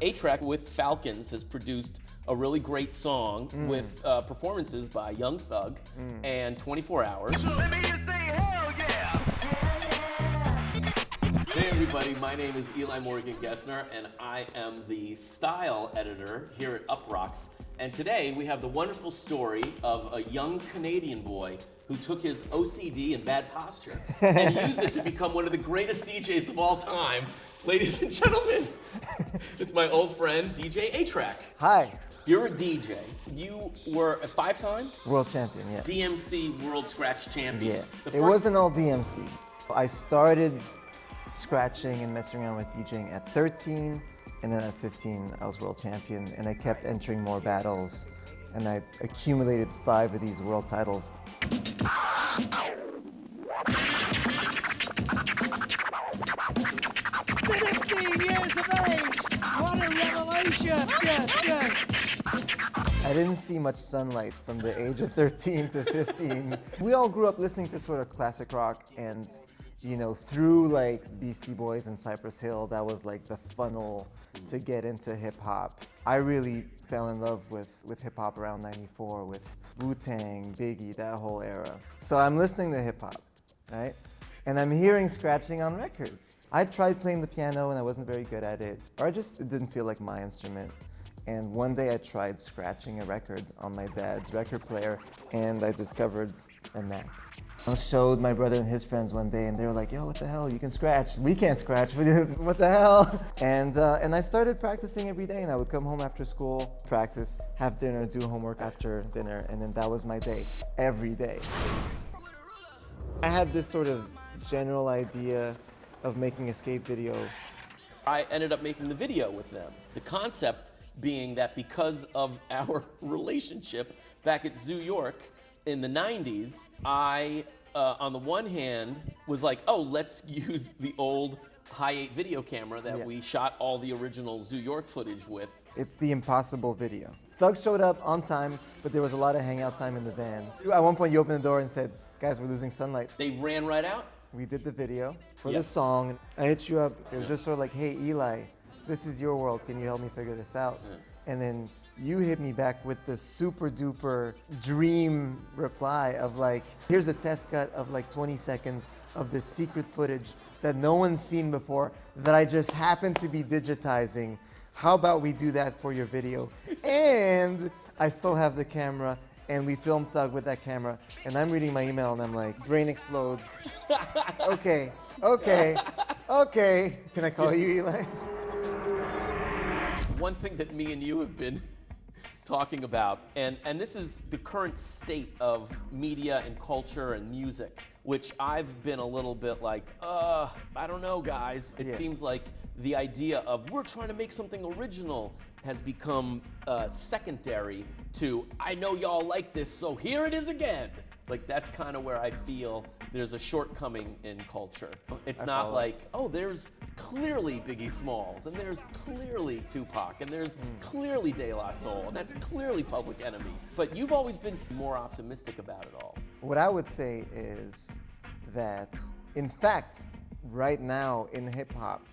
A-Trak with Falcons has produced a really great song Mm. with uh, performances by Young Thug and 24hrs. Hey everybody, my name is Eli Morgan Gesner and I am the style editor here at Uproxx. And today we have the wonderful story of a young Canadian boy who took his OCD and bad posture and used it to become one of the greatest DJs of all time. Ladies and gentlemen, it's my old friend DJ A-Trak. Hi, You're a DJ. You were a five-time world champion, yeah. DMC World Scratch Champion. yeah. It wasn't all DMC. I started scratching and messing around with DJing at 13, and then at 15, I was world champion, and I kept entering more battles, and I accumulated five of these world titles. 15 years of age. What a revelation. Yeah, yeah. I didn't see much sunlight from the age of 13 to 15. we all grew up listening to sort of classic rock and you know, through like Beastie Boys and Cypress Hill, that was like the funnel to get into hip hop. I really fell in love with, with hip hop around 94 with Wu-Tang, Biggie, that whole era. So I'm listening to hip hop, right? And I'm hearing scratching on records. I tried playing the piano and I wasn't very good at it, or I just it didn't feel like my instrument. And one day I tried scratching a record on my dad's record player and I discovered a knack. I showed my brother and his friends one day and they were like, yo, what the hell, you can scratch. We can't scratch, what the hell? And, uh, and I started practicing every day and I would come home after school, practice, have dinner, do homework after dinner, and then that was my day, every day. I had this sort of general idea of making a skate video I ended up making the video with them. The concept being that because of our relationship back at Zoo York in the 90s, I, uh, on the one hand, was like, oh, let's use the old high 8 video camera that Yeah. we shot all the original Zoo York footage with. It's the impossible video. Thug showed up on time, but there was a lot of hangout time in the van. At one point, you opened the door and said, guys, we're losing sunlight. They ran right out. We did the video for Yep. the song. I hit you up. It was just sort of like, hey, Eli, this is your world. Can you help me figure this out? And then you hit me back with the super duper dream reply of like, here's a test cut of like 20 seconds of this secret footage that no one's seen before that I just happened to be digitizing. How about we do that for your video? And I still have the camera and we filmed Thug with that camera, and I'm reading my email and I'm like, brain explodes. okay, okay, okay. Can I call you Eli? One thing that me and you have been talking about, and, and this is the current state of media and culture and music, which I've been a little bit like, uh, I don't know, guys. It Yeah. seems like the idea of we're trying to make something original has become uh, secondary to, I know y'all like this, so here it is again. Like, that's kind of where I feel there's a shortcoming in culture. It's I not follow. like, oh, there's clearly Biggie Smalls, and there's clearly Tupac, and there's hmm. clearly De La Soul, and that's clearly Public Enemy. But you've always been more optimistic about it all. What I would say is that, in fact, right now in hip hop,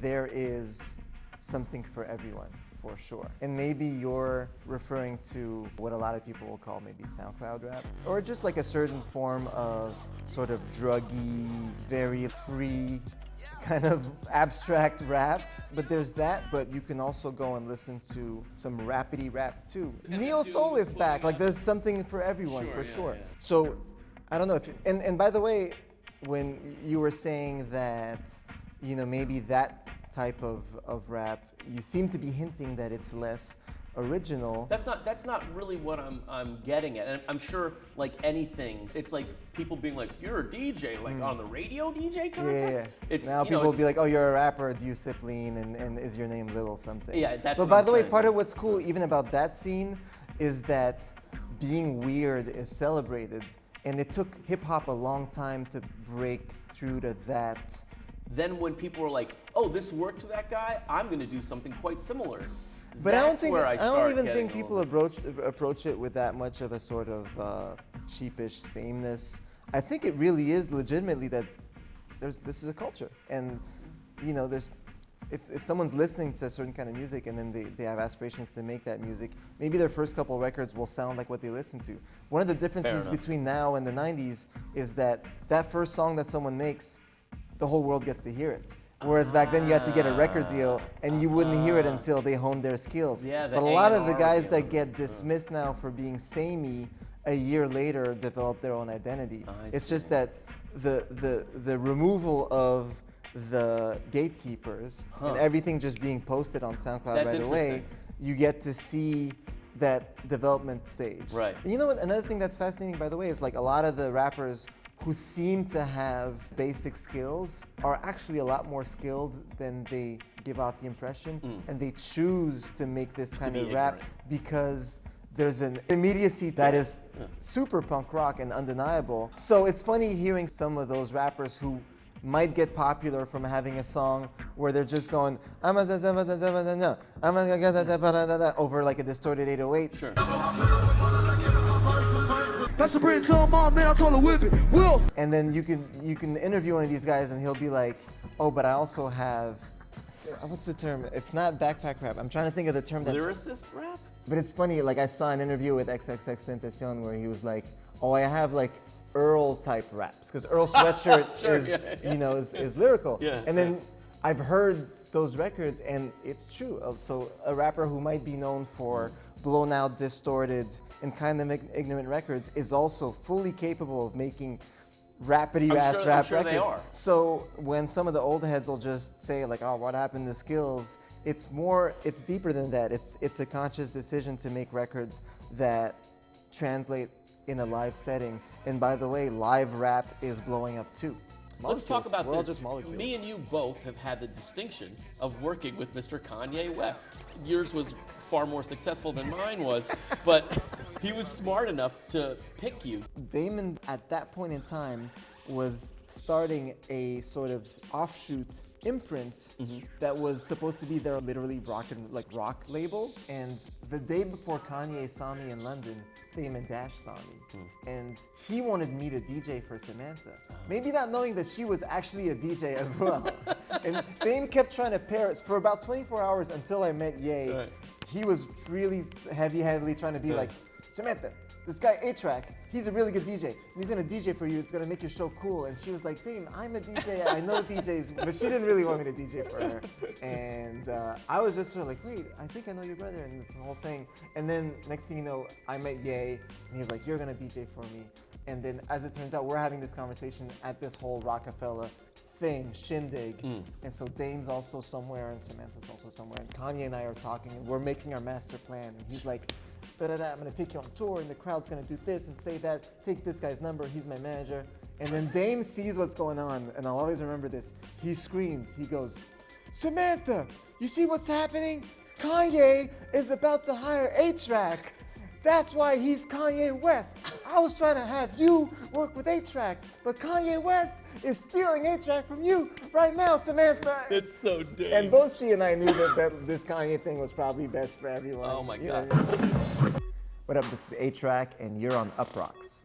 there is something for everyone, for sure. And maybe you're referring to what a lot of people will call maybe SoundCloud rap, or just like a certain form of sort of druggy, very free, kind of abstract rap. But there's that, but you can also go and listen to some rapidy rap too. Neo Soul is back. Like there's something for everyone, Sure, for yeah, sure. yeah. So I don't know if, and, and by the way, when you were saying that, you know, maybe that type of, of rap, you seem to be hinting that it's less original. That's not that's not really what I'm I'm getting at. And I'm sure like anything, it's like people being like, "You're a DJ, like hmm. on the radio DJ contest." yeah, yeah. It's now you know, people will be like, oh, you're a rapper, do you sip lean, and, and is your name Little something? Yeah, that's But by I'm the way, part of what's cool even about that scene is that being weird is celebrated. And it took hip hop a long time to break through to that. Then when people are like, "Oh, this worked for that guy, I'm going to do something quite similar." But I don't think I, I, don't even think people approach approach it with that much of a sort of uh, sheepish sameness. I think it really is legitimately that there's this is a culture, and you know there's if, if someone's listening to a certain kind of music and then they, they have aspirations to make that music, maybe their first couple records will sound like what they listen to. One of the differences between now and the 90s is that that first song that someone makes, the whole world gets to hear it. Whereas back then you had to get a record deal and you wouldn't hear it until they honed their skills. Yeah, the but a lot of the A&R guys that get dismissed now for being samey a year later develop their own identity. Oh, I it's just that the, the, the removal of the gatekeepers and everything just being posted on SoundCloud That's right away, interesting. you get to see that development stage. Right. You know what? Another thing that's fascinating, by the way, is like a lot of the rappers who seem to have basic skills are actually a lot more skilled than they give off the impression, and they choose to make this kind be of rap ignorant. because there's an immediacy that is super punk rock and undeniable. So it's funny hearing some of those rappers who might get popular from having a song where they're just going over like a distorted 808. Sure. That's a bridge on my man. I told her whip it. Will. And then you can you can interview one of these guys and he'll be like, "Oh, but I also have what's the term? It's not backpack rap. I'm trying to think of the term that Lyricist rap? But it's funny, like I saw an interview with XXX Tentacion where he was like, "Oh, I have like Earl type raps because Earl Sweatshirt Sure, is, yeah, yeah. you know, is, is lyrical." Yeah, and then I've heard those records, and it's true. Uh, So a rapper who might be known for blown out, distorted, and kind of ignorant records is also fully capable of making rapidy I'm ass sure- I'm rap sure records. they are. So when some of the old heads will just say like, "Oh, what happened to skills?" It's more, it's deeper than that. It's it's a conscious decision to make records that translate in a live setting. And by the way, live rap is blowing up too. Let's talk about We're this. Me and you both have had the distinction of working with Mr. Kanye West. Yours was far more successful than mine was, but he was smart enough to pick you. Damon at that point in time was starting a sort of offshoot imprint Mm-hmm. that was supposed to be their literally rock and like rock label. And the day before Kanye saw me in London, Damon Dash saw me, Hmm. and he wanted me to DJ for Samantha. Uh-huh. Maybe not knowing that she was actually a DJ as well. and Dame kept trying to pair us for about 24 hours until I met Ye. Right. He was really heavy-handedly trying to be like, Samantha, this guy A-Trak, he's a really good DJ. And he's gonna DJ for you. It's gonna make your show cool. And she was like, Dame, I'm a DJ. I know DJs, but she didn't really want me to DJ for her. And uh, I was just sort of like, wait, I think I know your brother, and this whole thing. And then next thing you know, I met Ye, and he's like, you're gonna DJ for me. And then, as it turns out, we're having this conversation at this whole Rockefeller thing, shindig. And so Dame's also somewhere, and Samantha's also somewhere, and Kanye and I are talking, and we're making our master plan. And he's like, da da da, I'm gonna take you on tour, and the crowd's gonna do this and say that. Take this guy's number, he's my manager. And then Dame sees what's going on, and I'll always remember this. He screams, he goes, Samantha, you see what's happening? Kanye is about to hire A-Trak. That's why he's Kanye West. I was trying to have you work with A-Trak, but Kanye West is stealing A-Trak from you right now, Samantha. It's so damn. and both she and I knew that, that this Kanye thing was probably best for everyone. Oh my You know God. What up, this is A-Trak, and you're on Uproxx.